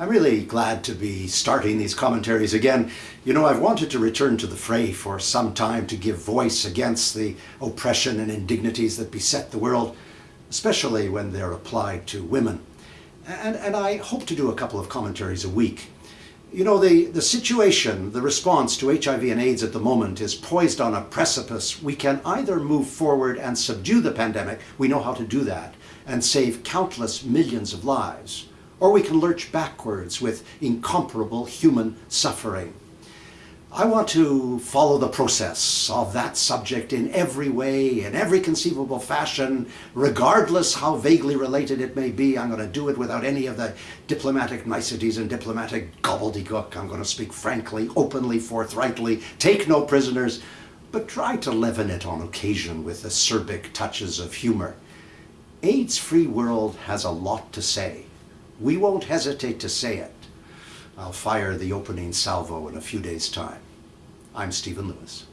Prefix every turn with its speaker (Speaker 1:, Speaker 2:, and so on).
Speaker 1: I'm really glad to be starting these commentaries again. You know, I've wanted to return to the fray for some time to give voice against the oppression and indignities that beset the world, especially when they're applied to women. And, and I hope to do a couple of commentaries a week. You know, the, the situation, the response to HIV and AIDS at the moment is poised on a precipice. We can either move forward and subdue the pandemic, we know how to do that, and save countless millions of lives or we can lurch backwards with incomparable human suffering. I want to follow the process of that subject in every way, in every conceivable fashion, regardless how vaguely related it may be. I'm going to do it without any of the diplomatic niceties and diplomatic gobbledygook. I'm going to speak frankly, openly, forthrightly, take no prisoners, but try to leaven it on occasion with acerbic touches of humor. AIDS-free world has a lot to say. We won't hesitate to say it. I'll fire the opening salvo in a few days' time. I'm Stephen Lewis.